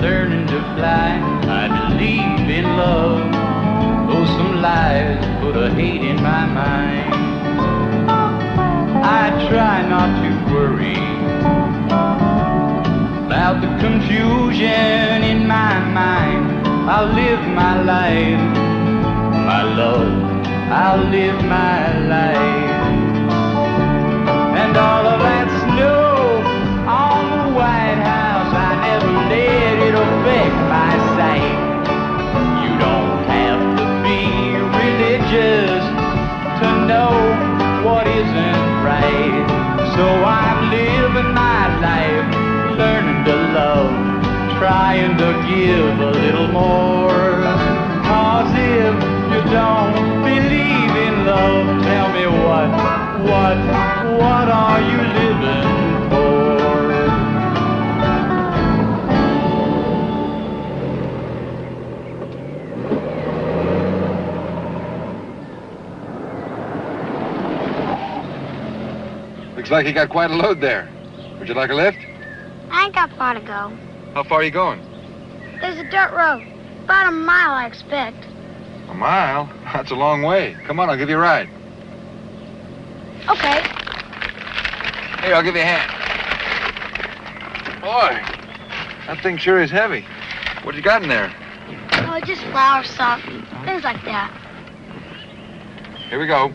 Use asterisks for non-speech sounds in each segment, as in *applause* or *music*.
Learning to fly. I believe in love, though some lies put a hate in my mind. I try not to worry about the confusion in my mind. I'll live my life, my love, I'll live my life. And all of that So I'm living my life, learning to love, trying to give a little more. Cause if you don't believe in love, tell me what, what, what are you living Looks like you got quite a load there. Would you like a lift? I ain't got far to go. How far are you going? There's a dirt road. About a mile, I expect. A mile? That's a long way. Come on, I'll give you a ride. Okay. Here, I'll give you a hand. Boy, that thing sure is heavy. What you got in there? Oh, just flour, salt, things like that. Here we go.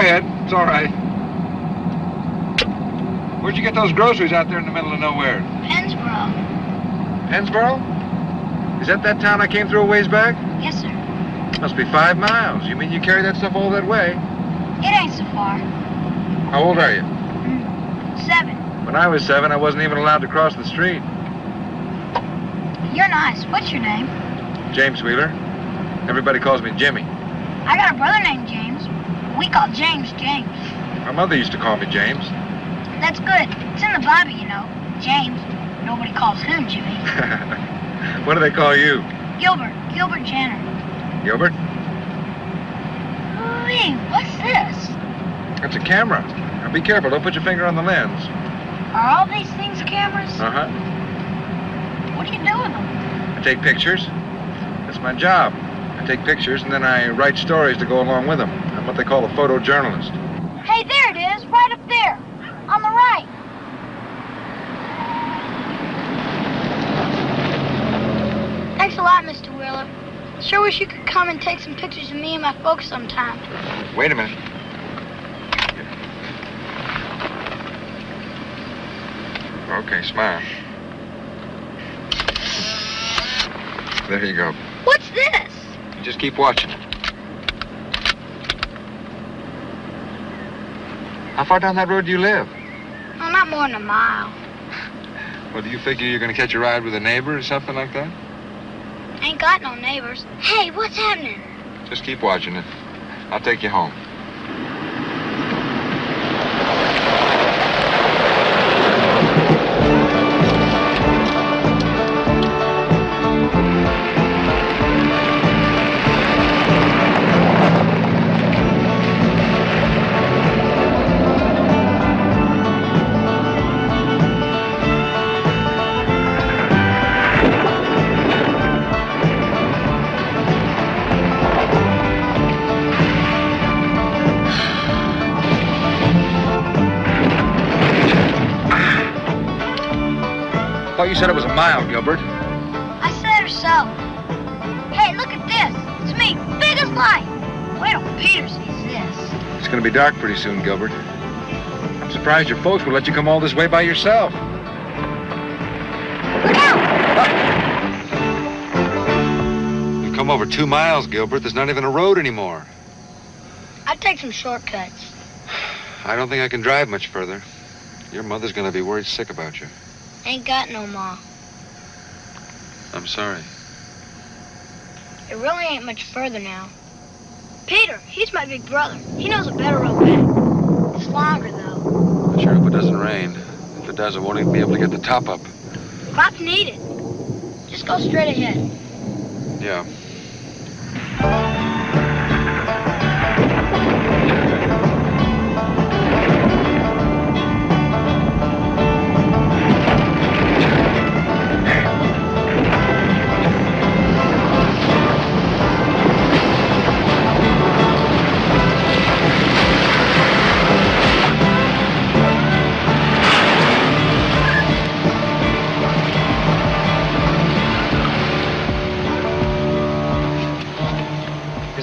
Ahead. It's all right. Where'd you get those groceries out there in the middle of nowhere? Pennsboro. Pennsboro? Is that that town I came through a ways back? Yes, sir. Must be five miles. You mean you carry that stuff all that way? It ain't so far. How old are you? Mm, seven. When I was seven, I wasn't even allowed to cross the street. You're nice. What's your name? James Wheeler. Everybody calls me Jimmy. I got a brother named James. We call James James. My mother used to call me James. That's good. It's in the Bible, you know. James. Nobody calls him Jimmy. *laughs* what do they call you? Gilbert. Gilbert Jenner. Gilbert? Hey, what's this? It's a camera. Now be careful. Don't put your finger on the lens. Are all these things cameras? Uh-huh. What do you do with them? I take pictures. That's my job. I take pictures and then I write stories to go along with them. I'm what they call a photojournalist. Hey, there it is, right up there. On the right. Thanks a lot, Mr. Wheeler. Sure wish you could come and take some pictures of me and my folks sometime. Wait a minute. Okay, smile. There you go. What's this? You just keep watching. How far down that road do you live? Oh, not more than a mile. Well, do you figure you're going to catch a ride with a neighbor or something like that? Ain't got no neighbors. Hey, what's happening? Just keep watching it. I'll take you home. Mile, Gilbert. I said or so. Hey, look at this. It's me, big as life. Wait till Peter sees this. It's going to be dark pretty soon, Gilbert. I'm surprised your folks will let you come all this way by yourself. Look out! You've come over two miles, Gilbert. There's not even a road anymore. I'd take some shortcuts. I don't think I can drive much further. Your mother's going to be worried sick about you. Ain't got no ma. I'm sorry. It really ain't much further now. Peter, he's my big brother. He knows a better road back. It's longer, though. I sure hope it doesn't rain. If it does, I won't even be able to get the top up. Crops need it. Just go straight ahead. Yeah.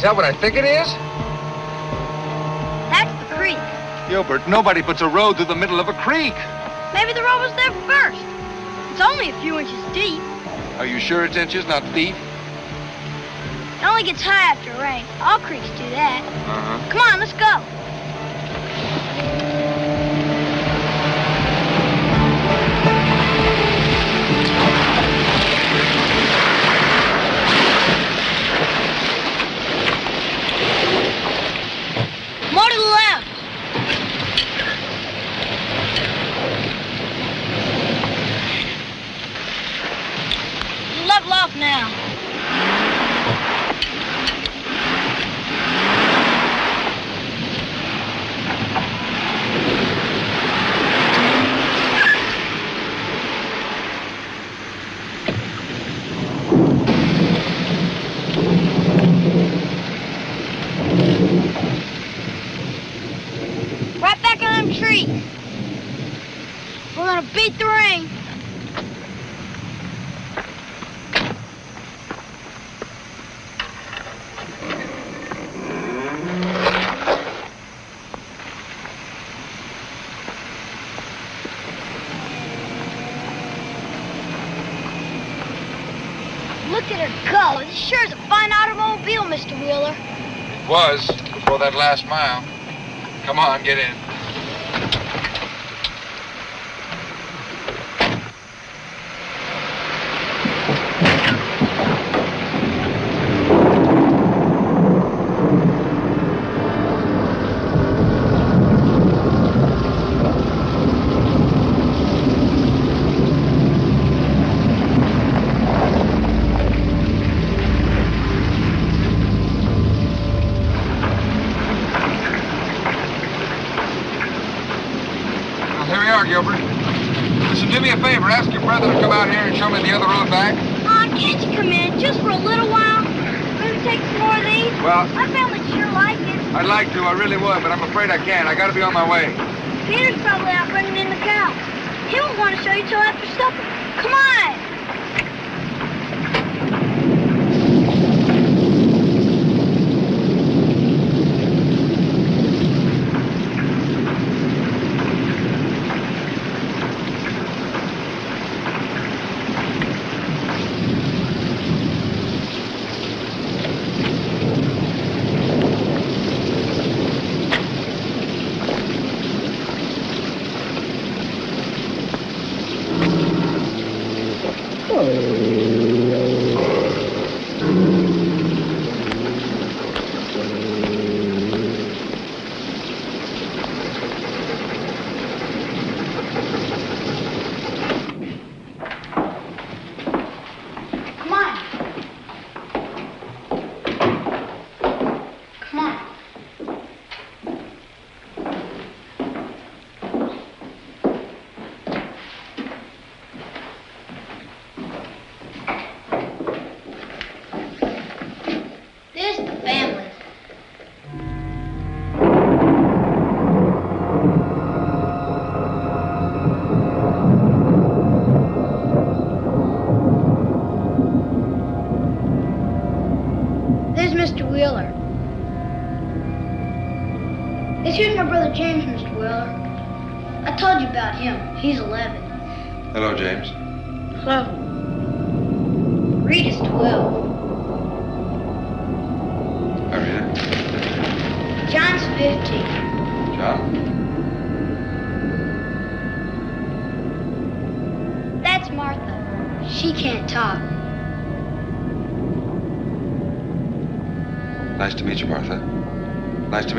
That what I think it is? That's the creek. Gilbert, nobody puts a road through the middle of a creek. Maybe the road was there first. It's only a few inches deep. Are you sure it's inches, not feet? It only gets high after rain. All creeks do that. Uh-huh. Come on, let's go. More to the left. Level off now. Right back on them trees. We're gonna beat the rain. Look at her go. This sure is a fine automobile, Mr. Wheeler. It was before that last mile. Come on, get in. Well, here we are, Gilbert. Listen, do me a favor. Ask your brother to come out here and show me the other road back. Aw, can't you come in just for a little while? Maybe take some more of these? Well, My family sure like it. I'd like to. I really would, but I'm afraid I can't. I gotta be on my way. Peter's probably out bringing in the cows. He won't want to show you till after supper.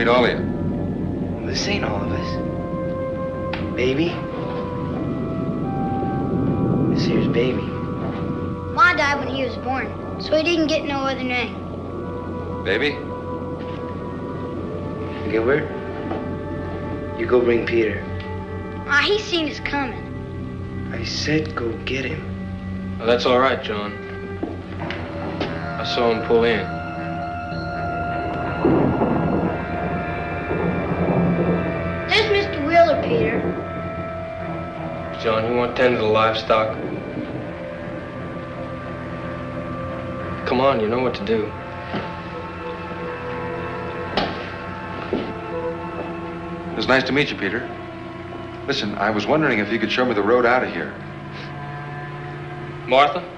Nice meet all of you. This ain't all of us. Baby? This here's baby. Ma died when he was born, so he didn't get no other name. Baby? Gilbert? You go bring Peter. Ah, he seen us coming. I said go get him. Oh, that's all right, John. I saw him pull in. John, you want 10 of the livestock? Come on, you know what to do. It was nice to meet you, Peter. Listen, I was wondering if you could show me the road out of here. Martha,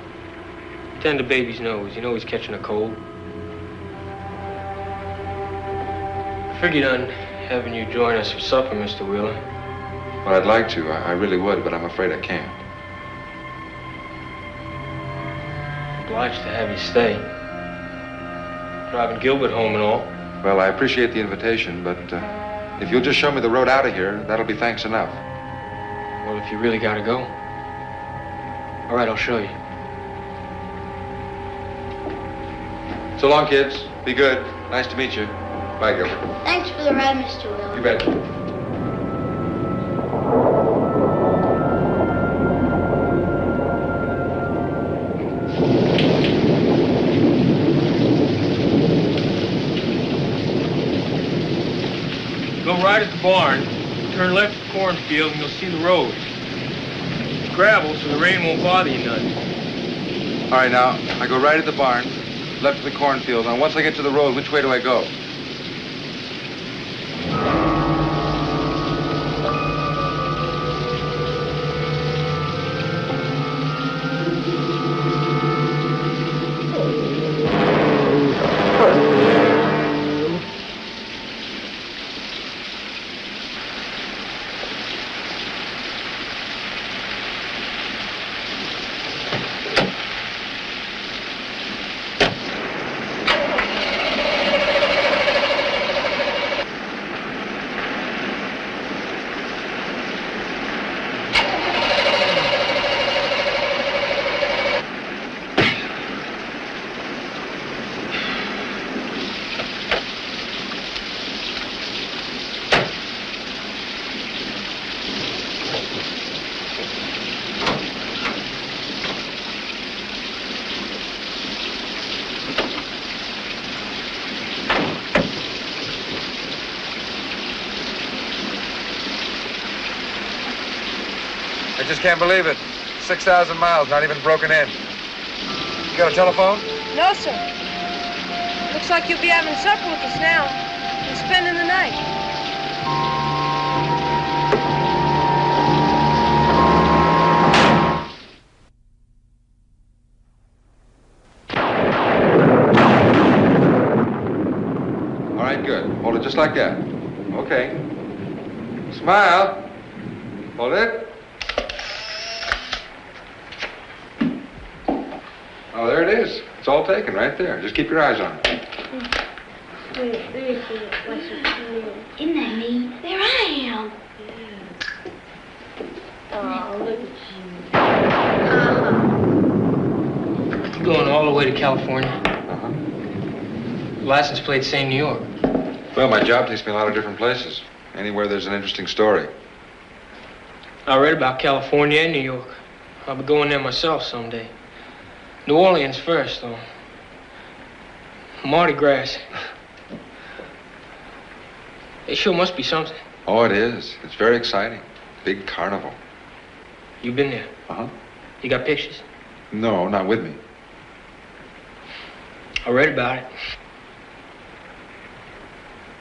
tend to baby's nose. You know he's catching a cold. I figured on having you join us for supper, Mr. Wheeler. Well, I'd like to. I, I really would, but I'm afraid I can't. Obliged to have you stay. Driving Gilbert home and all. Well, I appreciate the invitation, but uh, if you'll just show me the road out of here, that'll be thanks enough. Well, if you really gotta go. All right, I'll show you. So long, kids. Be good. Nice to meet you. Bye, Gilbert. Thanks for the ride, Mr. Will. You bet. Barn, turn left at the cornfield, and you'll see the road. It's gravel, so the rain won't bother you none. All right, now, I go right at the barn, left to the cornfield. Now, once I get to the road, which way do I go? Can't believe it. 6,000 miles, not even broken in. You got a telephone? No, sir. Looks like you'll be having supper with us now and spending the night. All right, good. Hold it just like that. Okay. Smile. Hold it. Oh, there it is. It's all taken right there. Just keep your eyes on it. Isn't that me? There I am. Oh, look at You going all the way to California? Uh-huh. License plate same New York. Well, my job takes me a lot of different places. Anywhere there's an interesting story. I read about California and New York. I'll be going there myself someday. New Orleans first, though. Mardi Gras. It sure must be something. Oh, it is. It's very exciting. Big carnival. You been there? Uh-huh. You got pictures? No, not with me. I read about it.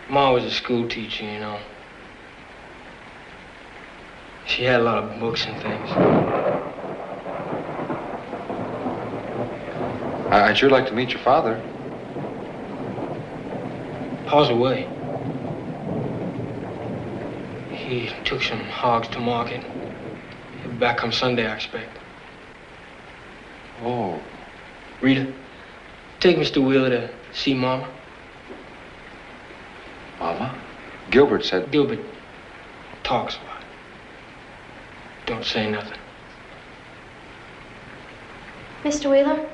Ma was a school teacher, you know. She had a lot of books and things. I'd sure like to meet your father. Pa's away. He took some hogs to market. He'll be back come Sunday, I expect. Oh. Rita, take Mr. Wheeler to see Mama. Mama? Gilbert said. Gilbert talks a lot. Don't say nothing. Mr. Wheeler?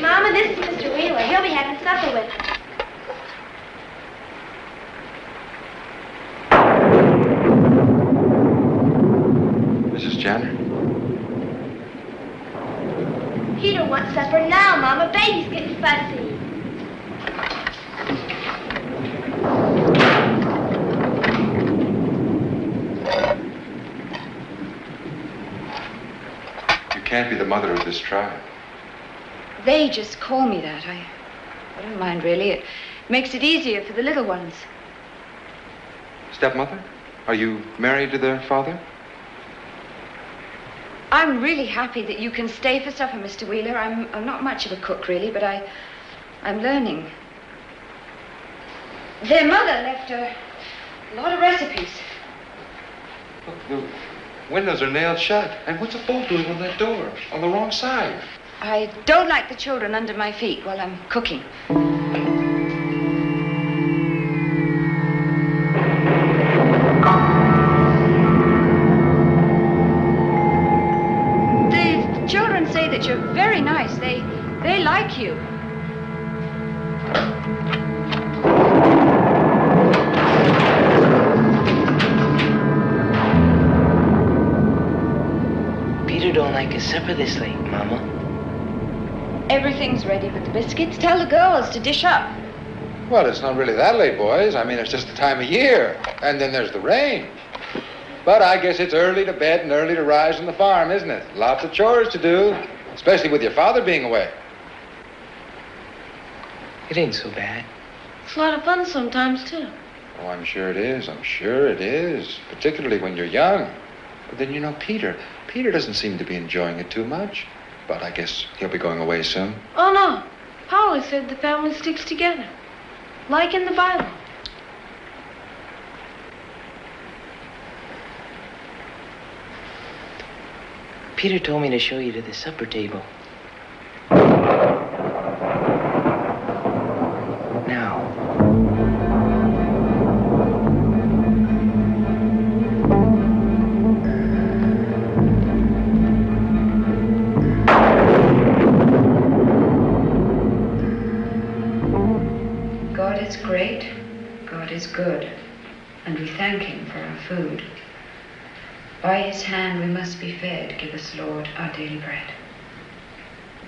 Mama, this is Mr. Wheeler. He'll be having supper with us. Mrs. Jenner? Peter wants supper now, Mama. Baby's getting fussy. You can't be the mother of this tribe. They just call me that. I, I don't mind really. It makes it easier for the little ones. Stepmother? Are you married to their father? I'm really happy that you can stay for supper, Mr. Wheeler. I'm, I'm not much of a cook, really, but I, I'm learning. Their mother left a lot of recipes. Look, the windows are nailed shut. And what's a bolt doing on that door? On the wrong side. I don't like the children under my feet while I'm cooking. Tell the girls to dish up. Well, it's not really that late, boys. I mean, it's just the time of year. And then there's the rain. But I guess it's early to bed and early to rise on the farm, isn't it? Lots of chores to do, especially with your father being away. It ain't so bad. It's a lot of fun sometimes, too. Oh, I'm sure it is. I'm sure it is. Particularly when you're young. But then, you know, Peter. Peter doesn't seem to be enjoying it too much. But I guess he'll be going away soon. Oh, no. Polly said the family sticks together. Like in the Bible. Peter told me to show you to the supper table. Food. By His hand we must be fed. Give us, Lord, our daily bread.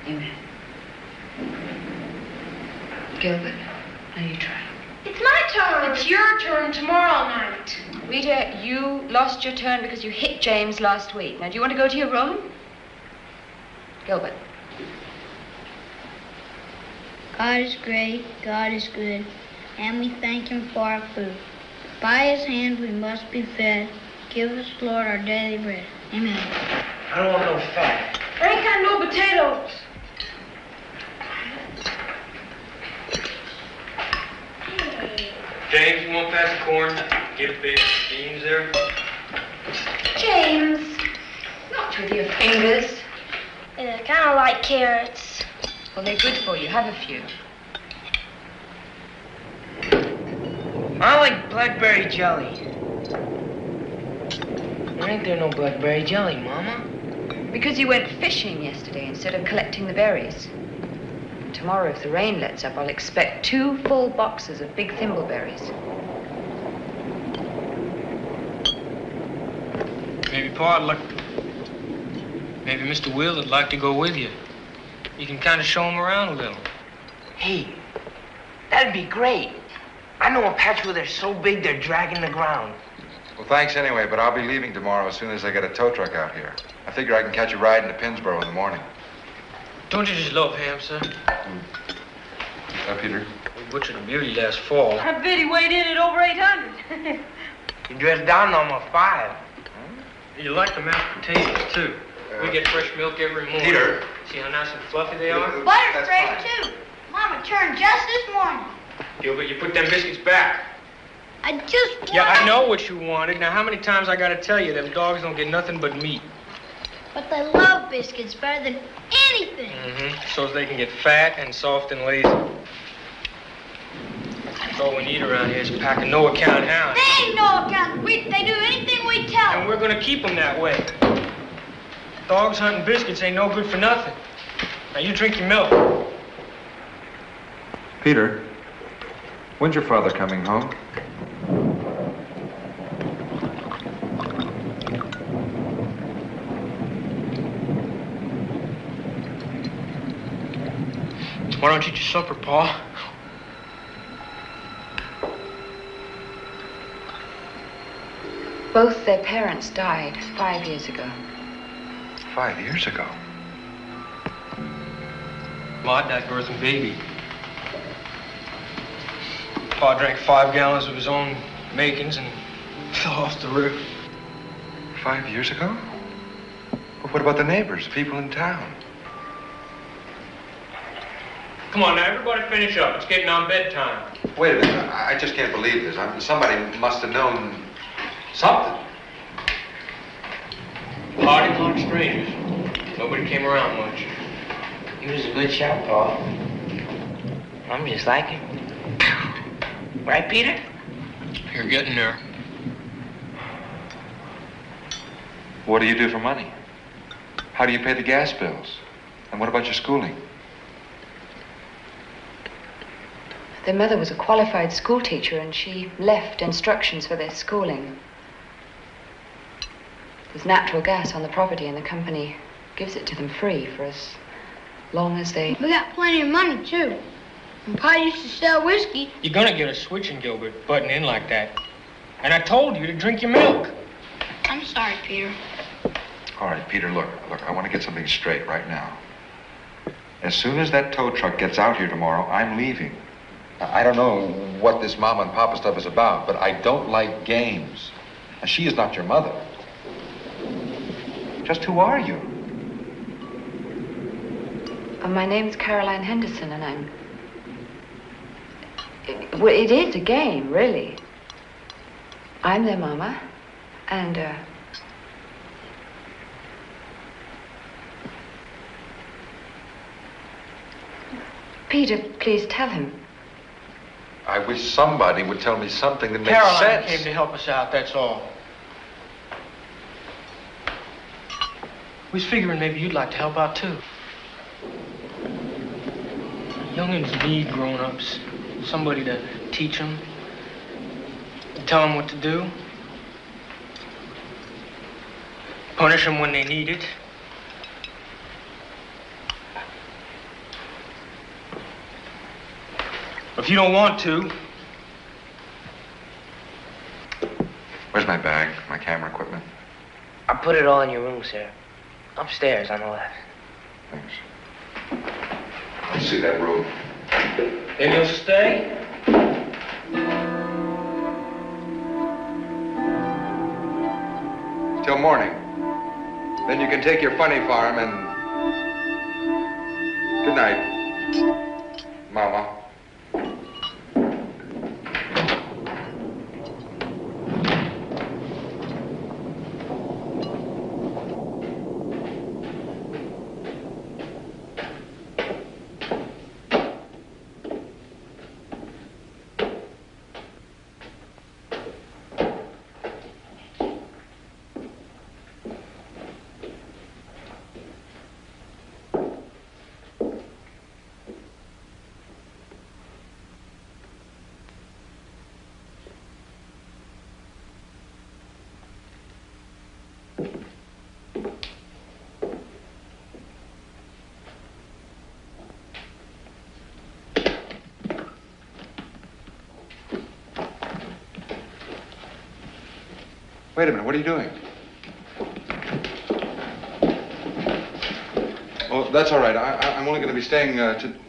Amen. Gilbert, now you try. It's my turn. It's your turn tomorrow night. Rita, you lost your turn because you hit James last week. Now, do you want to go to your room? Gilbert. God is great, God is good, and we thank Him for our food. By His hand we must be fed. Give us, Lord, our daily bread. Amen. I don't want no fat. I ain't got no potatoes. James, you want to pass the corn? Get a big beans there. James. Not with your fingers. Yeah, kind of like carrots. Well, they're good for you. Have a few. I like blackberry jelly. There ain't there no blackberry jelly, Mama? Because you went fishing yesterday instead of collecting the berries. Tomorrow, if the rain lets up, I'll expect two full boxes of big thimbleberries. Maybe Pa'd like. Maybe Mr. Will would like to go with you. You can kind of show him around a little. Hey, that'd be great. I know a patch where they're so big they're dragging the ground. Well, thanks anyway, but I'll be leaving tomorrow as soon as I get a tow truck out here. I figure I can catch a ride into Pennsboro in the morning. Don't you just love ham, sir? Uh, Peter? We butchered a beauty last fall. I bet he weighed in at over 800. You dressed down on my five. You like the mashed potatoes, too. We get fresh milk every morning. Peter. See how nice and fluffy they are? Butter's That's fresh, fine. too. Mama turned just this morning. Gilbert, you put them biscuits back. I just want Yeah, I know what you wanted. Now, how many times I gotta tell you, them dogs don't get nothing but meat. But they love biscuits better than anything. Mm-hmm. So they can get fat and soft and lazy. That's all we need around here is a pack of no account hounds. They ain't no account. We, they do anything we tell And we're gonna keep them that way. Dogs hunting biscuits ain't no good for nothing. Now you drink your milk. Peter, when's your father coming home? Why don't you eat your supper, Pa? Both their parents died five years ago. Five years ago. Ma died birthing baby. Pa drank five gallons of his own makings and fell off the roof. Five years ago? Well, what about the neighbors, the people in town? Come on now, everybody finish up. It's getting on bedtime. Wait a minute. I I just can't believe this. I mean, somebody must have known something. Pa didn't like strangers. Nobody came around much. He was a good shot, Paul. I'm just like him. Right, Peter? You're getting there. What do you do for money? How do you pay the gas bills? And what about your schooling? Their mother was a qualified school teacher and she left instructions for their schooling. There's natural gas on the property and the company gives it to them free for as long as they. We got plenty of money, too. And Pa used to sell whiskey. You're gonna get a switching, Gilbert, butting in like that. And I told you to drink your milk. I'm sorry, Peter. All right, Peter, look, look, I want to get something straight right now. As soon as that tow truck gets out here tomorrow, I'm leaving. I I don't know what this mama and papa stuff is about, but I don't like games. And she is not your mother. Just who are you? Uh, my name's Caroline Henderson and I'm. It, well, it is a game, really. I'm their mama and, uh. Peter, please tell him. I wish somebody would tell me something that makes sense. Caroline sense. came to help us out, that's all. We was figuring maybe you'd like to help out too. Youngins need grown-ups. Somebody to teach them, tell them what to do, punish them when they need it. If you don't want to, Where's my bag, my camera equipment? I put it all in your room, sir. Upstairs on the left. Thanks. Let's see that room. Then you'll stay. Till morning. Then you can take your funny farm and. Good night, Mama. What are you doing? Oh, that's all right. I, I'm only going to be staying uh, to.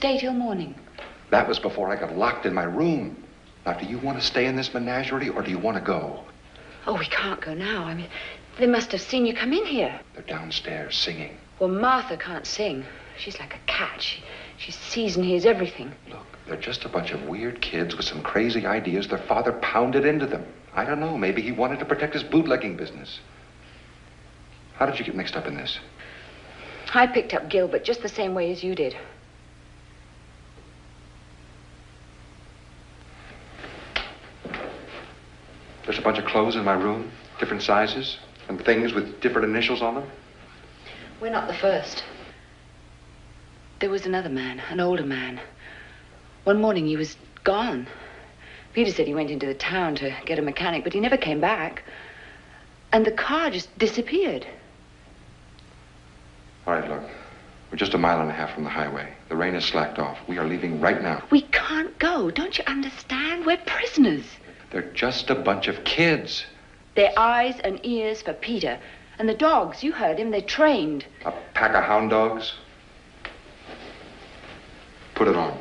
Stay till morning. That was before I got locked in my room. Now, do you want to stay in this menagerie, or do you want to go? Oh, we can't go now. I mean, they must have seen you come in here. They're downstairs singing. Well, Martha can't sing. She's like a cat. She, she sees and hears everything. Look, they're just a bunch of weird kids with some crazy ideas their father pounded into them. I don't know. Maybe he wanted to protect his bootlegging business. How did you get mixed up in this? I picked up Gilbert just the same way as you did. There's a bunch of clothes in my room, different sizes, and things with different initials on them. We're not the first. There was another man, an older man. One morning he was gone. Peter said he went into the town to get a mechanic, but he never came back. And the car just disappeared. All right, look. We're just a mile and a half from the highway. The rain has slacked off. We are leaving right now. We can't go. Don't you understand? We're prisoners. They're just a bunch of kids. They're eyes and ears for Peter. And the dogs, you heard him, they're trained. A pack of hound dogs. Put it on.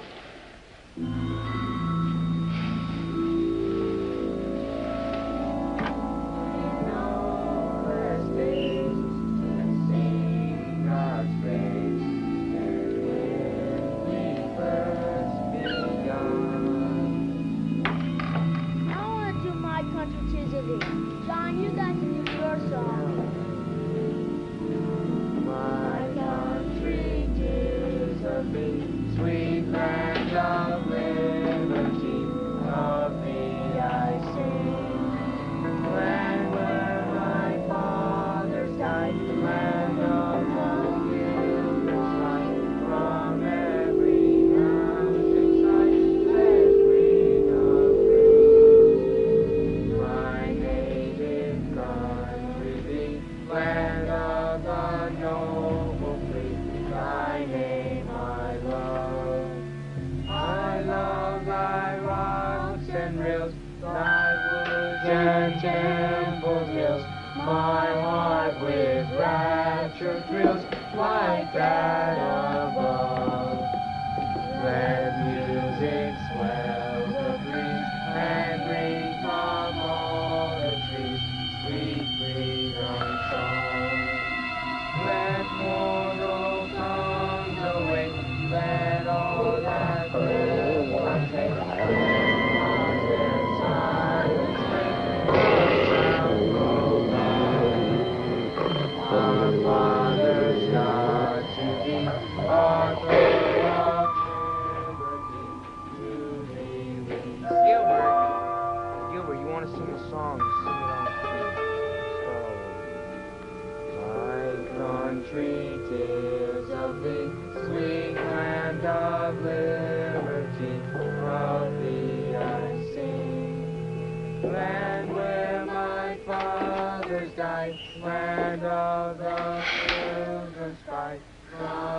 Country tis of thee, sweet land of liberty, of thee I sing. Land where my fathers died, land of the children's pride.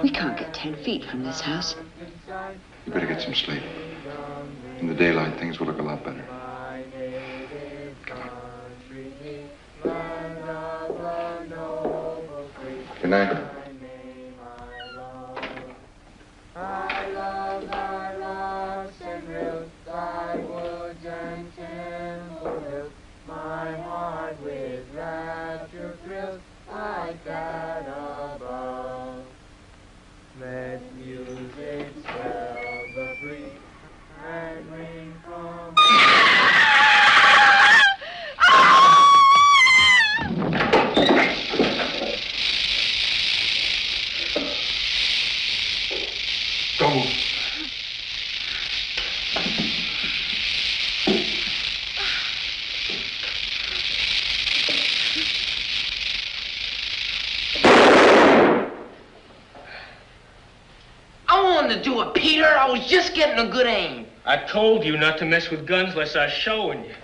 We can't get ten feet from this house. You better get some sleep. In the daylight, things will look a lot better. Good night. I told you not to mess with guns unless I was showing you.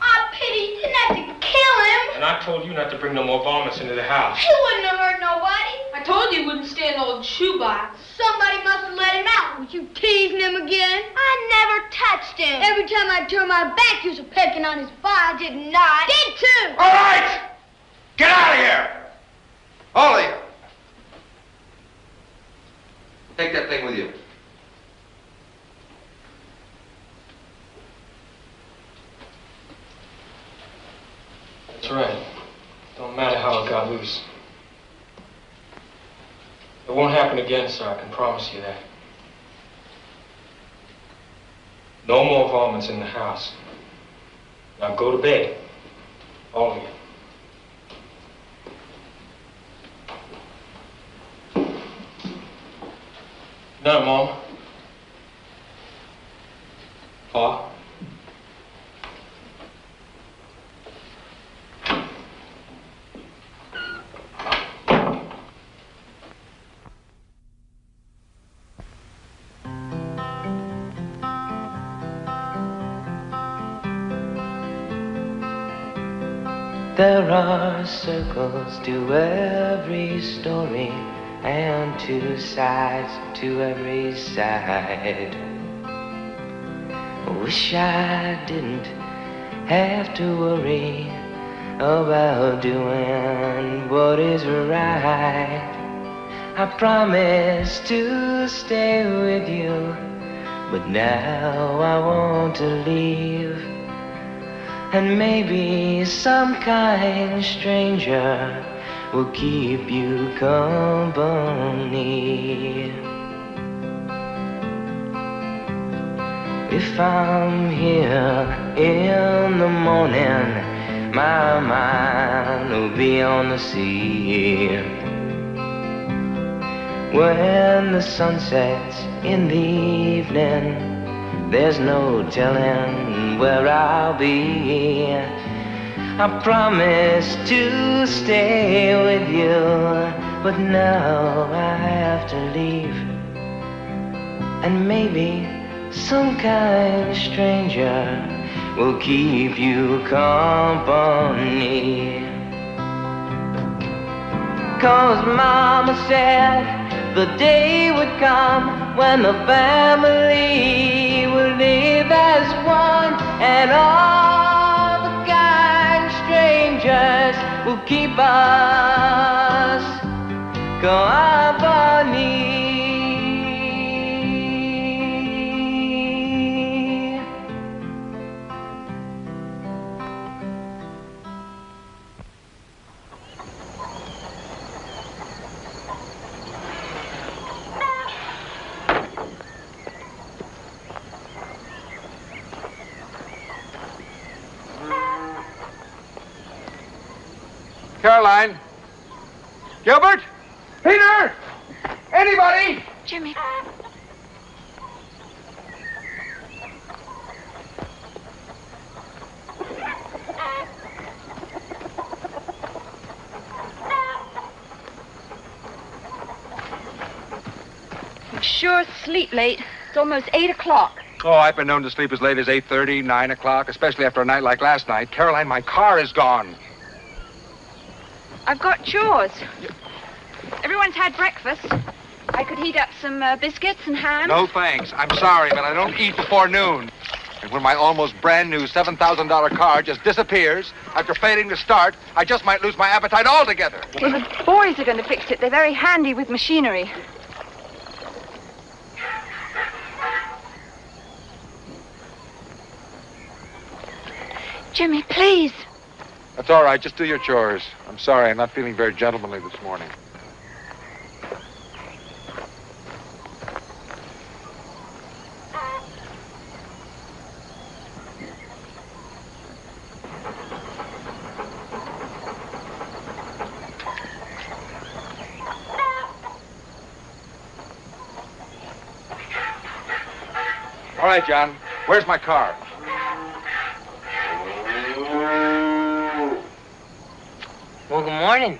Oh, pity, you didn't have to kill him. And I told you not to bring no more varmints into the house. He wouldn't have hurt nobody. I told you he wouldn't stand old shoebox. Somebody must have let him out. Was you teasing him again? I never touched him. Every time I turned my back, you was pecking on his bar. I did not. Did too. All right! Get out of here! All of you. Take that thing with you. That's right. Don't matter how it got loose. It won't happen again, sir. I can promise you that. No more varmints in the house. Now go to bed. All of you. No, Mom. To every story and two sides to every side. Wish I didn't have to worry about doing what is right. I promised to stay with you, but now I want to leave. And maybe some kind stranger will keep you company. If I'm here in the morning, my mind will be on the sea. When the sun sets in the evening, there's no telling where I'll be. I promised to stay with you, but now I have to leave. And maybe some kind stranger will keep you company. Cause Mama said the day would come when the family will live as one and all the kind strangers will keep us company. Gilbert? Peter? Anybody? Jimmy. You sure sleep late. It's almost 8 o'clock. Oh, I've been known to sleep as late as 8.30, 9 o'clock, especially after a night like last night. Caroline, my car is gone. I've got chores. Everyone's had breakfast. I could heat up some uh, biscuits and ham. No thanks. I'm sorry, but I don't eat before noon. And when my almost brand new $7,000 car just disappears after failing to start, I just might lose my appetite altogether. Well, the boys are going to fix it. They're very handy with machinery. Jimmy, please. That's all right. Just do your chores. I'm sorry. I'm not feeling very gentlemanly this morning. Right, John. Where's my car? Well, good morning.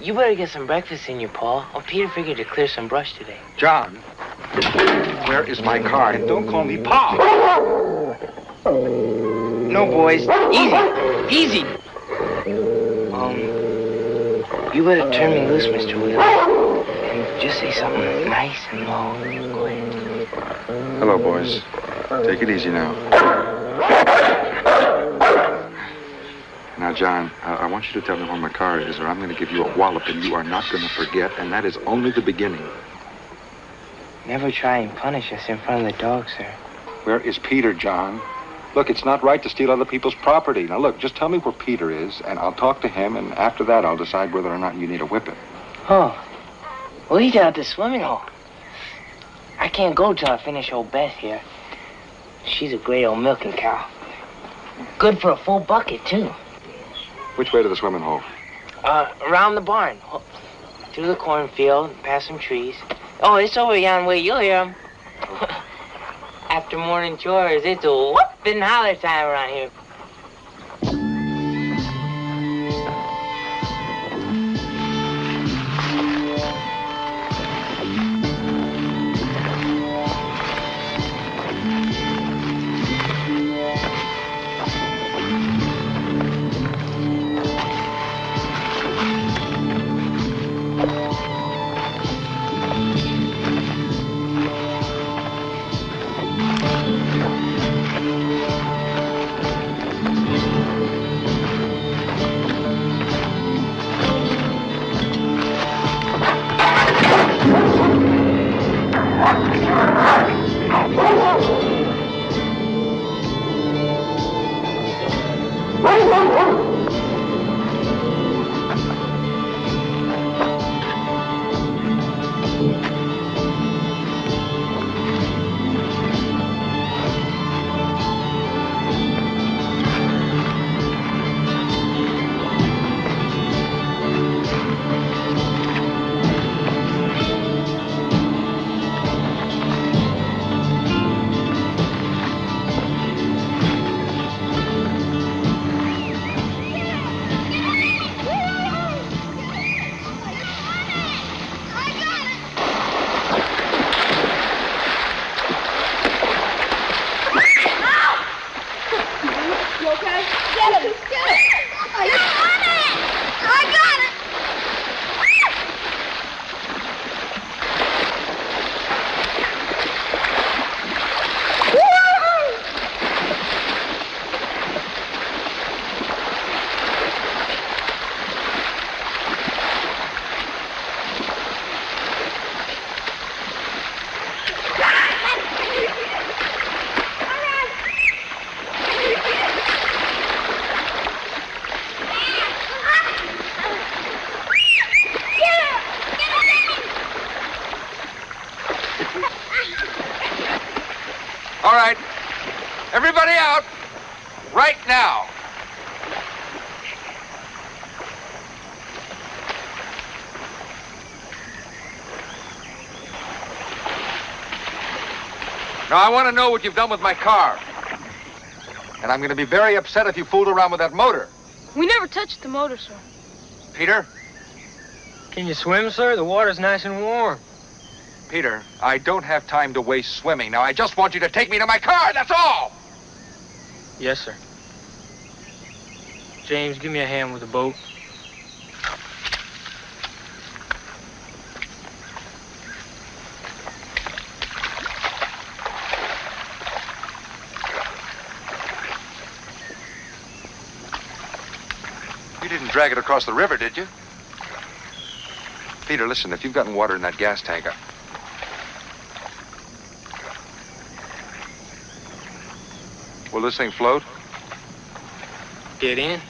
You better get some breakfast in you, Pa. Oh, Peter figured to clear some brush today. John, where is my car? And don't call me Pa. No, boys. Easy. Easy. Um, you better turn me loose, Mr. Wheeler. And just say something nice and low. Go ahead. Hello, boys. Take it easy now. Now, John, uh, I want you to tell me where my car is, or I'm going to give you a wallop and you are not going to forget, and that is only the beginning. Never try and punish us in front of the dog, sir. Where is Peter, John? Look, it's not right to steal other people's property. Now, look, just tell me where Peter is, and I'll talk to him, and after that, I'll decide whether or not you need a whipping. Oh. Well, he's down at the swimming hole. I can't go till I finish old Beth here. She's a great old milking cow. Good for a full bucket, too. Which way to the swimming hole? Uh, around the barn. Through the cornfield, past some trees. Oh, it's over yon way. You'll hear 'em. *laughs* After morning chores, it's a whooping holler time around here. I want to know what you've done with my car. And I'm going to be very upset if you fooled around with that motor. We never touched the motor, sir. Peter? Can you swim, sir? The water's nice and warm. Peter, I don't have time to waste swimming. Now, I just want you to take me to my car, that's all! Yes, sir. James, give me a hand with the boat. Drag it across the river, did you? Peter, listen, if you've gotten water in that gas tank, I... Will this thing float? Get in.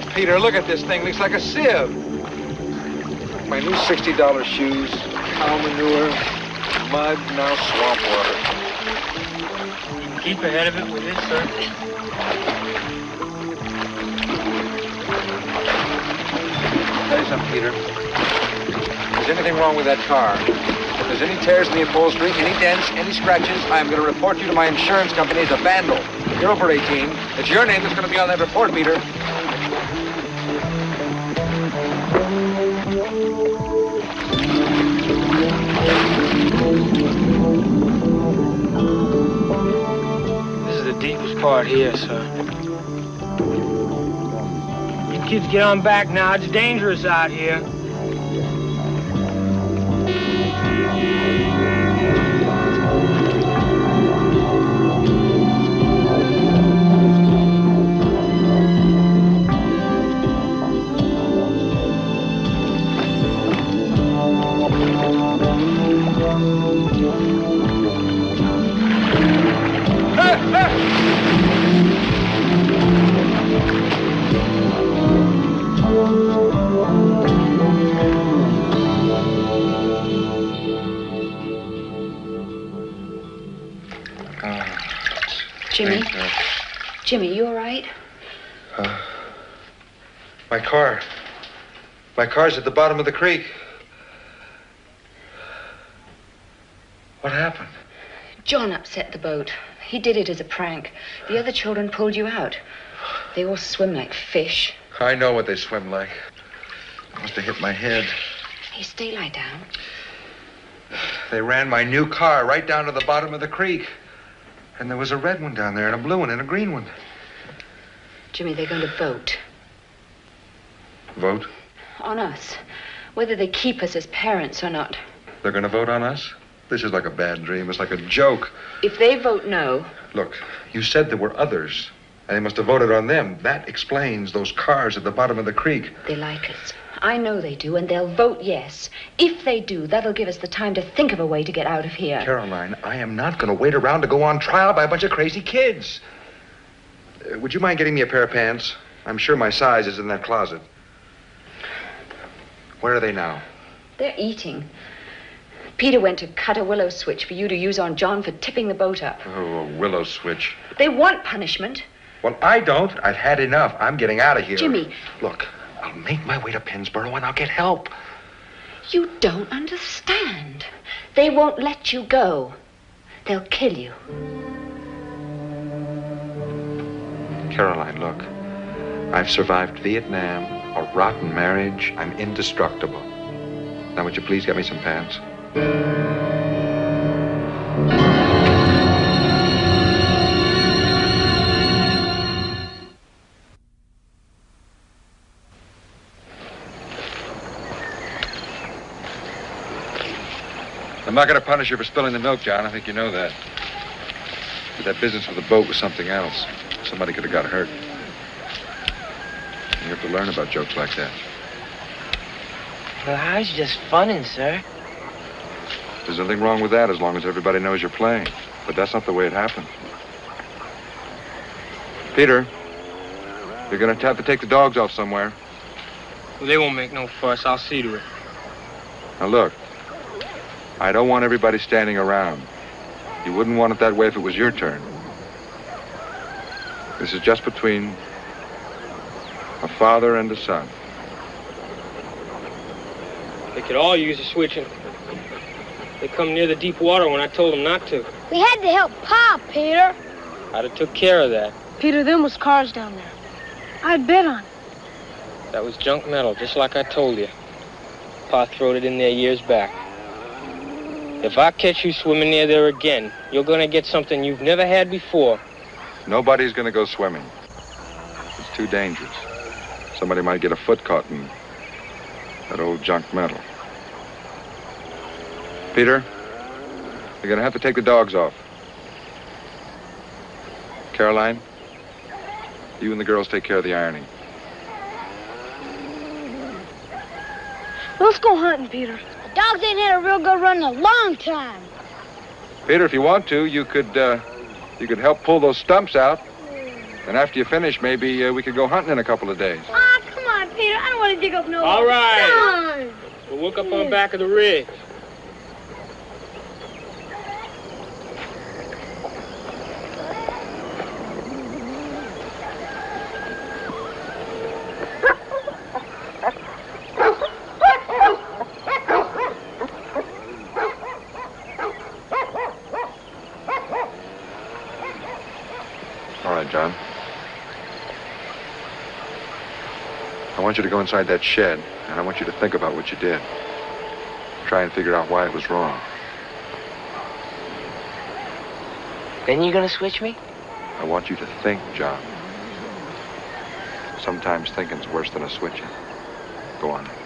Oh, Peter, look at this thing. Looks like a sieve. My new $60 shoes, cow manure, mud, now swamp water. Keep ahead of it with this, sir. Tell you something, Peter. If there's anything wrong with that car, if there's any tears in the upholstery, any dents, any scratches, I am going to report you to my insurance company as a vandal. You're over 18. It's your name that's going to be on that report, Peter. Part here, sir. You kids get on back now. It's dangerous out here. Car. My car's at the bottom of the creek. What happened? John upset the boat. He did it as a prank. The other children pulled you out. They all swim like fish. I know what they swim like. I must have hit my head. Hey, stay lie down. They ran my new car right down to the bottom of the creek. And there was a red one down there, and a blue one, and a green one. Jimmy, they're going to vote Vote? on us. Whether they keep us as parents or not. They're going to vote on us? This is like a bad dream. It's like a joke. If they vote no, Look, you said there were others, and they must have voted on them. That explains those cars at the bottom of the creek. they like us. I know they do, and they'll vote yes. If they do, that'll give us the time to think of a way to get out of here. Caroline, I am not going to wait around to go on trial by a bunch of crazy kids. Uh, would you mind getting me a pair of pants? I'm sure my size is in that closet. Where are they now? They're eating. Peter went to cut a willow switch for you to use on John for tipping the boat up. Oh, a willow switch. They want punishment. Well, I don't. I've had enough. I'm getting out of here. Jimmy. Look, I'll make my way to Pennsboro and I'll get help. You don't understand. They won't let you go. They'll kill you. Caroline, look. I've survived Vietnam, a rotten marriage. I'm indestructible. Now, would you please get me some pants? I'm not going to punish you for spilling the milk, John. I think you know that. But that business with the boat was something else. Somebody could have got hurt. You have to learn about jokes like that. Well, I was just funning, sir. There's nothing wrong with that as long as everybody knows you're playing. But that's not the way it happened. Peter, you're going to have to take the dogs off somewhere. Well, they won't make no fuss. I'll see to it. Now, look, I don't want everybody standing around. You wouldn't want it that way if it was your turn. This is just between a father and a son. They could all use a switching. They come near the deep water when I told them not to. We had to help Pa, Peter. I'd have took care of that. Peter, them was cars down there. I'd bet on it. That was junk metal, just like I told you. Pa throwed it in there years back. If I catch you swimming near there again, you're gonna get something you've never had before. Nobody's going to go swimming. It's too dangerous. Somebody might get a foot caught in that old junk metal. Peter, you're going to have to take the dogs off. Caroline, you and the girls take care of the ironing. Let's go hunting, Peter. The dogs ain't had a real good run in a long time. Peter, if you want to, you could uh, you could help pull those stumps out. And after you finish, maybe uh, we could go hunting in a couple of days. Want to dig up no All right. We'll work up on the back of the rig. All right, John. I want you to go inside that shed, and I want you to think about what you did. Try and figure out why it was wrong. Then you're gonna switch me? I want you to think, John. Sometimes thinking's worse than a switching. Go on.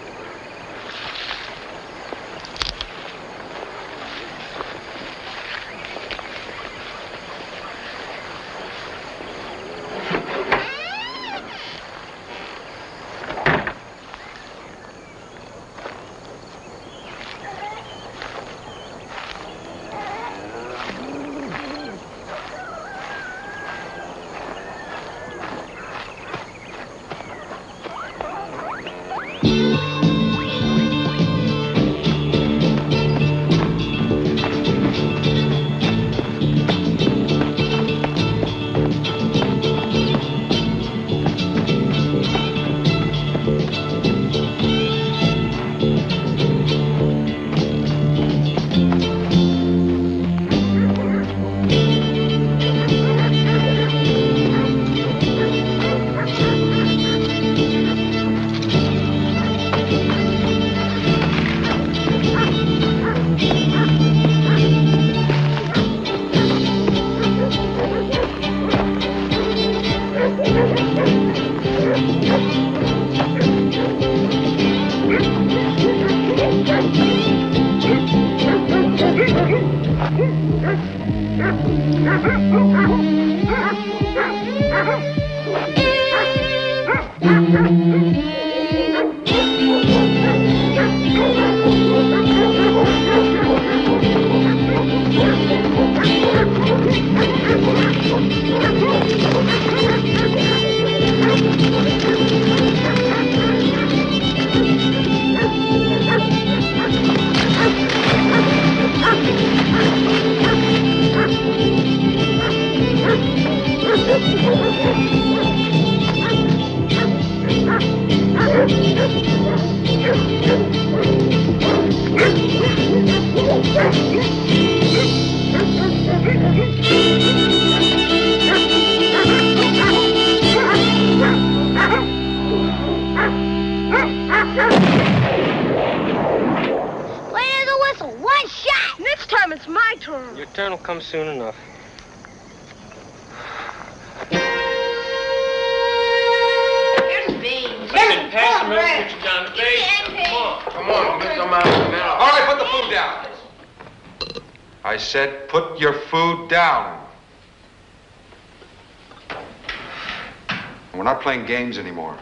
Games anymore.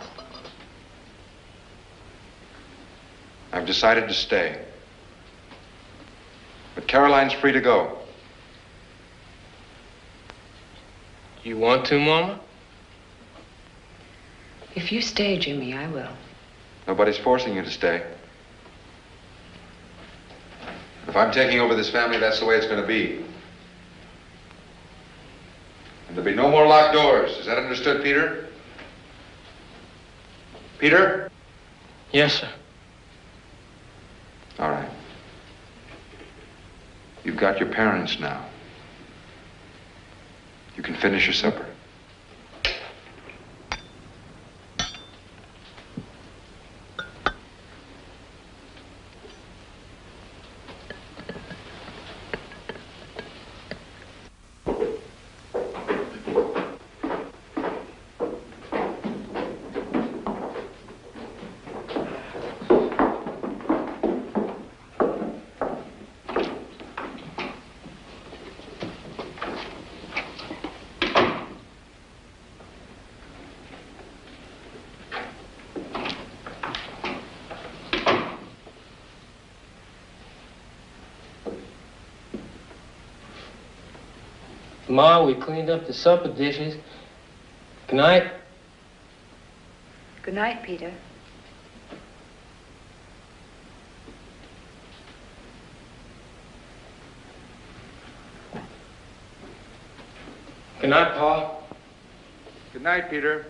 I've decided to stay. But Caroline's free to go. You want to, Mama? If you stay, Jimmy, I will. Nobody's forcing you to stay. If I'm taking over this family, that's the way it's going to be. And there'll be no more locked doors. Is that understood, Peter? Peter? Yes, sir. All right. You've got your parents now. You can finish your supper. Tomorrow we cleaned up the supper dishes. Good night. Good night, Peter. Good night, Paul. Good night, Peter.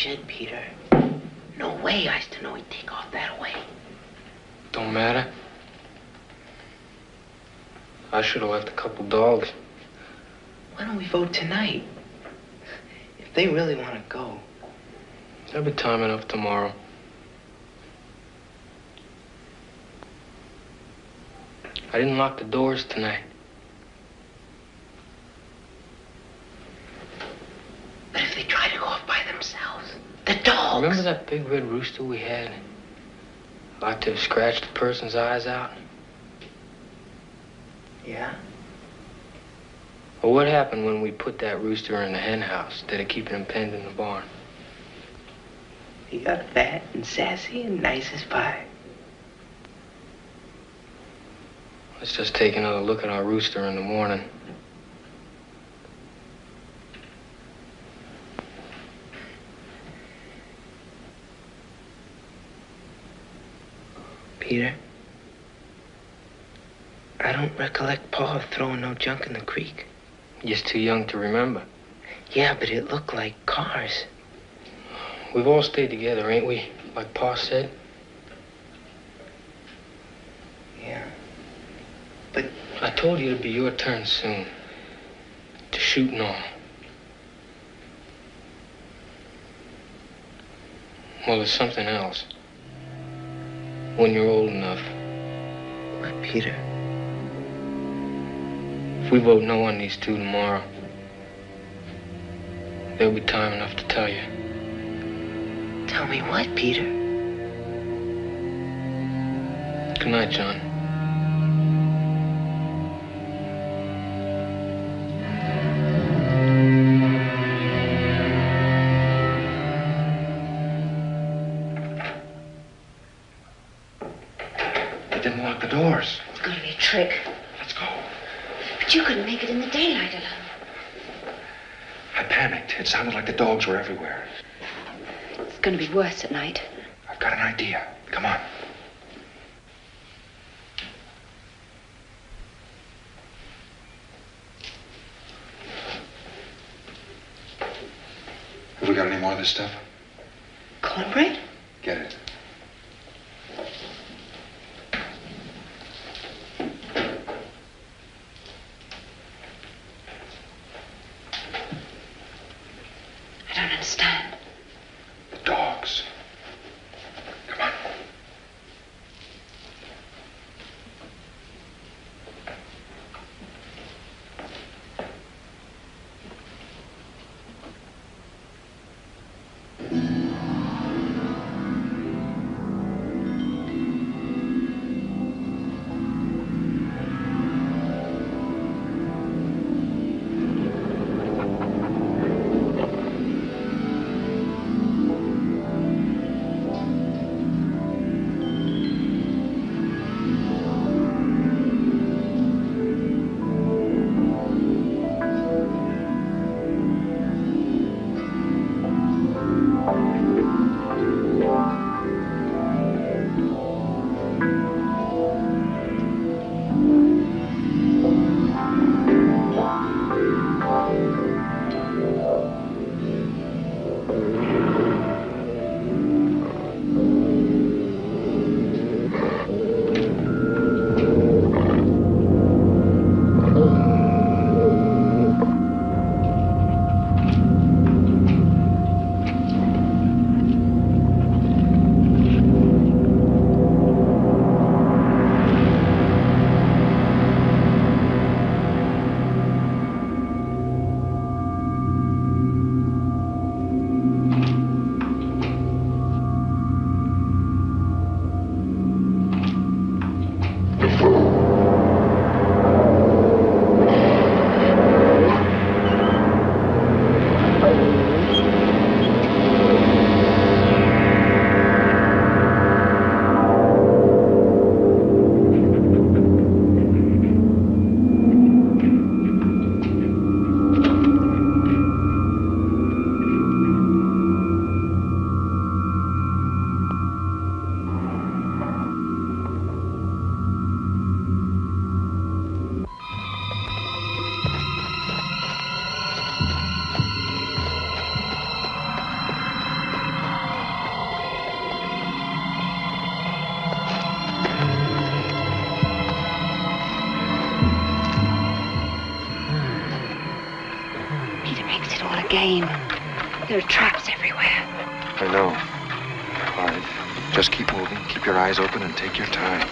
Shed, Peter. No way I used to know he'd take off that way. Don't matter. I should have left a couple dogs. Why don't we vote tonight? If they really want to go. There'll be time enough tomorrow. I didn't lock the doors tonight. But if they try to go off by themselves, the dogs. Remember that big red rooster we had? Like to have scratched a person's eyes out? Yeah? Well, what happened when we put that rooster in the hen house instead of keeping him penned in the barn? He got fat and sassy and nice as pie. Let's just take another look at our rooster in the morning. Peter, I don't recollect Pa throwing no junk in the creek. You're too young to remember. Yeah, but it looked like cars. We've all stayed together, ain't we? Like Pa said. Yeah. But I told you it'd be your turn soon. To shoot and all. Well, there's something else. When you're old enough. What, Peter? If we vote no on these two tomorrow, there'll be time enough to tell you. Tell me what, Peter? Good night, John. Worse at night. I've got an idea. Come on. Have we got any more of this stuff? Cornbread? Get it. Just keep moving, keep your eyes open, and take your time.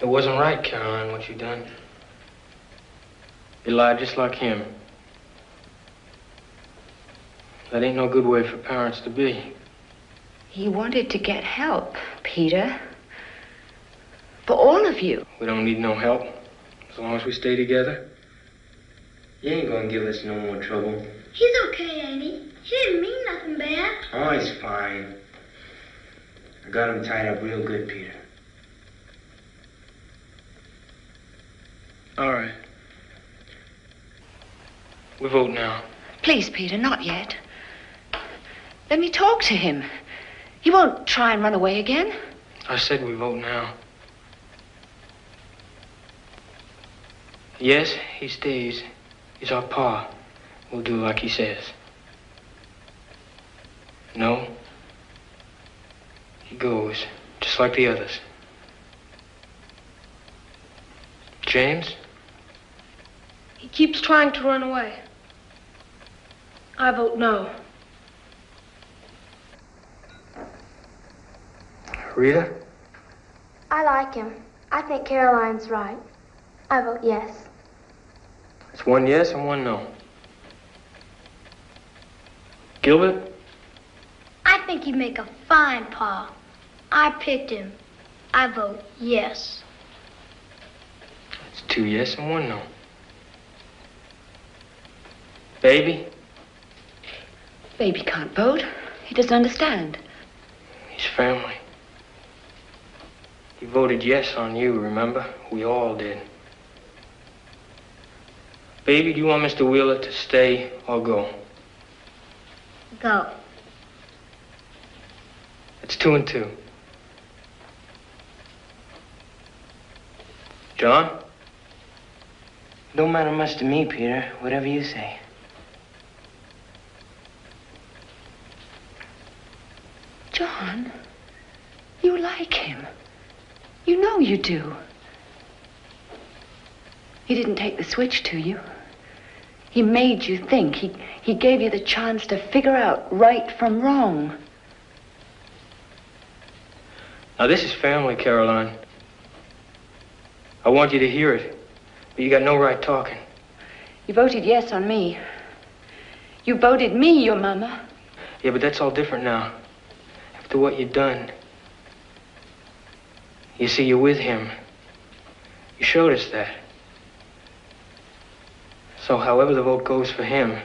It wasn't right, Caroline, what you done. You lied just like him. That ain't no good way for parents to be. He wanted to get help, Peter. For all of you. We don't need no help. As long as we stay together. You ain't gonna give us no more trouble. He's okay, ain't he? He didn't mean nothing bad. Oh, he's fine. I got him tied up real good, Peter. All right. We vote now. Please, Peter, not yet. Let me talk to him. He won't try and run away again. I said we vote now. Yes, he stays. He's our pa. We'll do like he says. No. He goes, just like the others. James? He keeps trying to run away. I vote no. Rita? I like him. I think Caroline's right. I vote yes. It's one yes and one no. Gilbert? I think he'd make a fine pa. I picked him. I vote yes. It's two yes and one no. Baby? Baby can't vote. He doesn't understand. He's family. He voted yes on you, remember? We all did. Baby, do you want Mr. Wheeler to stay or go? Go. It's It's two and two. John? Don't matter much to me, Peter. Whatever you say. John, you like him. You know you do. He didn't take the switch to you. He made you think. He, he gave you the chance to figure out right from wrong. Now, this is family, Caroline. I want you to hear it, but you got no right talking. You voted yes on me. You voted me your mama. Yeah, but that's all different now. After what you've done. You see, you're with him. You showed us that. So, however the vote goes for him.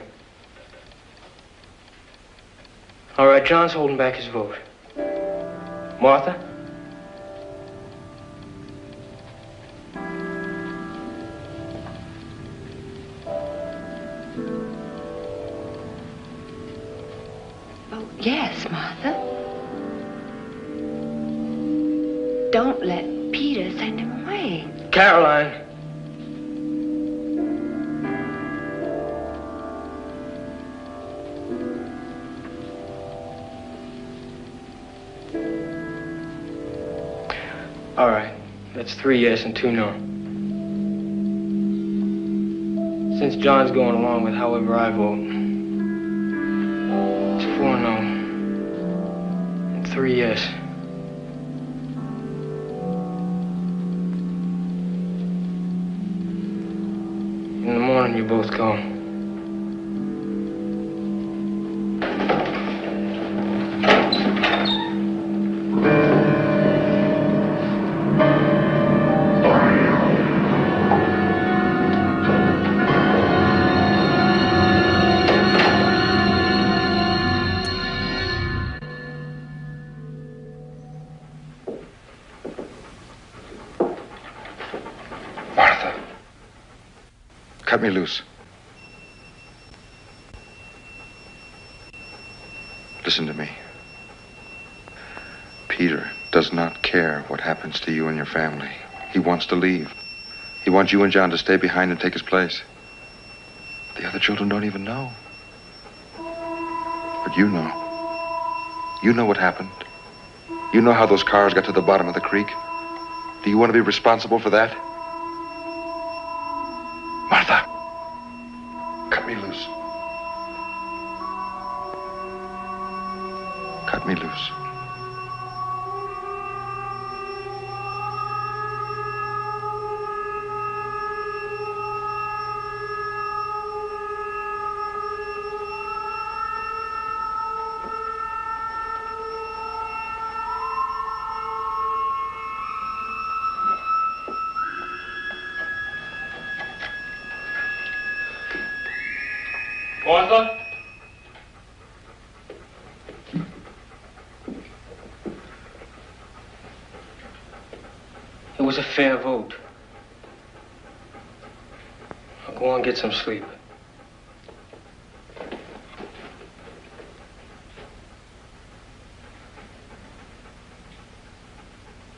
All right, John's holding back his vote. Martha? Oh, yes, Martha. Don't let Peter send him away. Caroline. All right. That's three yes and two no. Since John's going along with however I vote, it's four no and three yes. In the morning, you both go. Me loose. Listen to me. Peter does not care what happens to you and your family. He wants to leave. He wants you and John to stay behind and take his place. The other children don't even know. But you know. You know what happened. You know how those cars got to the bottom of the creek. Do you want to be responsible for that? Get some sleep.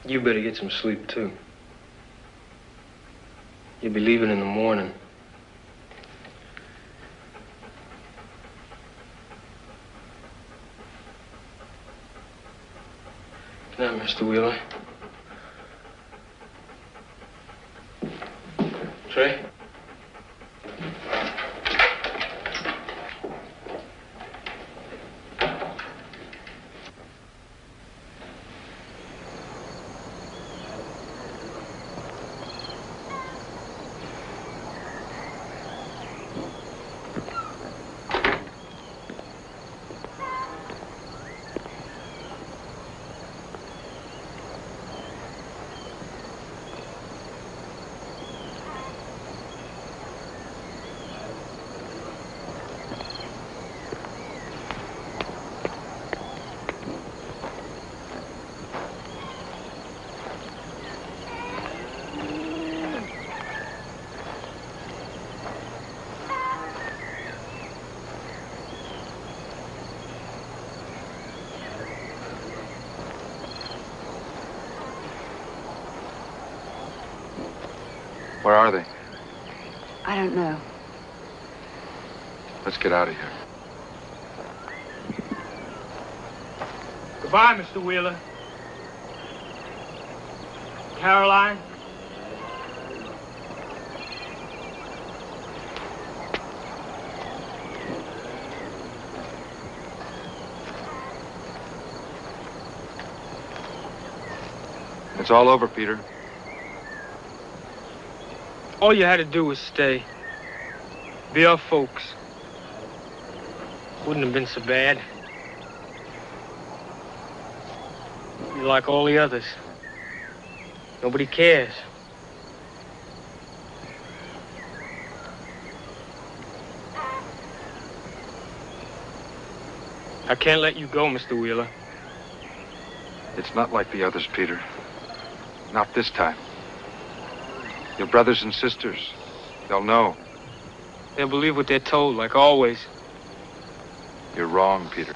You better get some sleep, too. You'll be leaving in the morning. Night, Mr. Wheeler. Trey? Where are they? I don't know. Let's get out of here. Goodbye, Mr. Wheeler. Caroline. It's all over, Peter. All you had to do was stay. Be our folks. Wouldn't have been so bad. You're like all the others. Nobody cares. I can't let you go, Mr. Wheeler. It's not like the others, Peter. Not this time. Your brothers and sisters, they'll know. They'll believe what they're told, like always. You're wrong, Peter.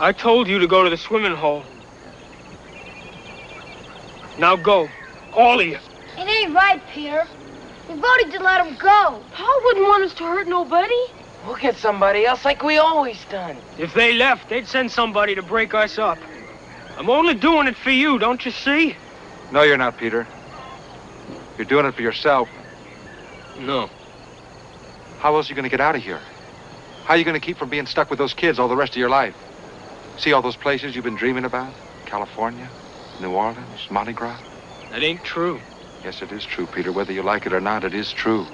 I told you to go to the swimming hole. Now go. All of you. It ain't right, Peter. We voted to let him go. Paul wouldn't want us to hurt nobody. We'll get somebody else like we always done. If they left, they'd send somebody to break us up. I'm only doing it for you, don't you see? No, you're not, Peter. You're doing it for yourself. No. How else are you going to get out of here? How are you going to keep from being stuck with those kids all the rest of your life? See all those places you've been dreaming about? California, New Orleans, Mardi Gras? That ain't true. Yes, it is true, Peter. Whether you like it or not, it is true.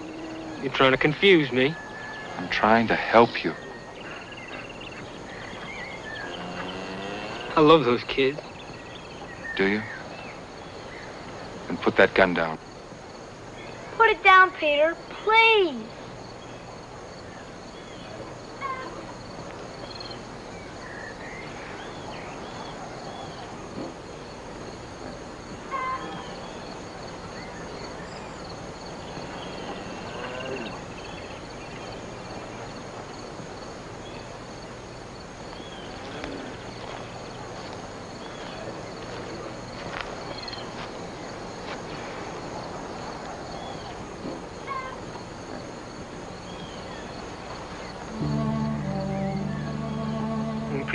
You're trying to confuse me. I'm trying to help you. I love those kids. Do you? Then put that gun down. Put it down, Peter. Please.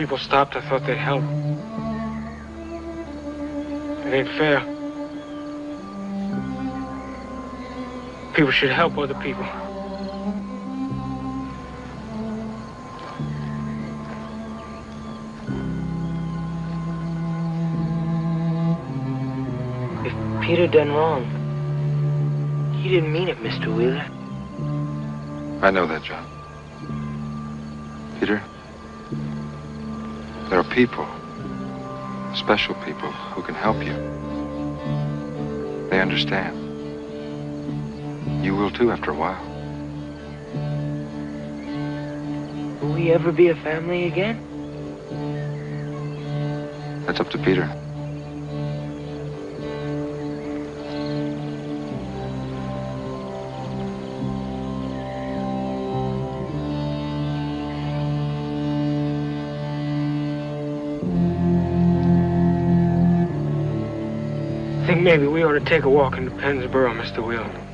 People stopped, I thought they'd help. It ain't fair. People should help other people. If Peter done wrong, he didn't mean it, Mr. Wheeler. I know that, John. People, special people, who can help you. They understand. You will too after a while. Will we ever be a family again? That's up to Peter. Maybe we ought to take a walk into Pennsboro, Mr. Wheeler.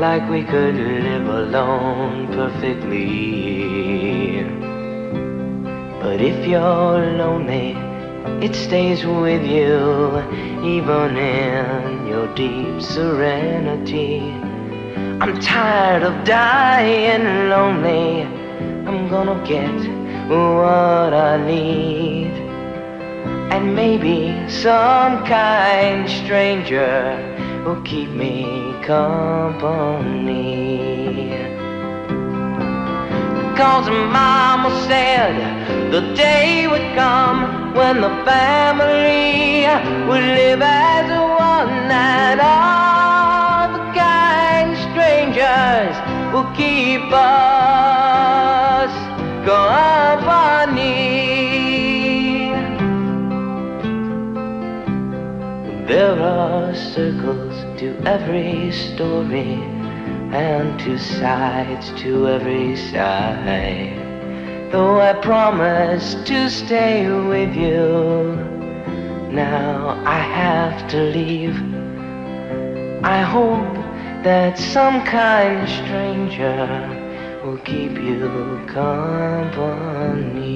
Like we could live alone perfectly. But if you're lonely, it stays with you, even in your deep serenity. I'm tired of dying lonely. I'm gonna get what I need. And maybe some kind stranger will keep me company. Cause mama said the day would come when the family would live as one and all the kind strangers will keep us company. There are every story and two sides to every side. Though I promised to stay with you, now I have to leave. I hope that some kind stranger will keep you company.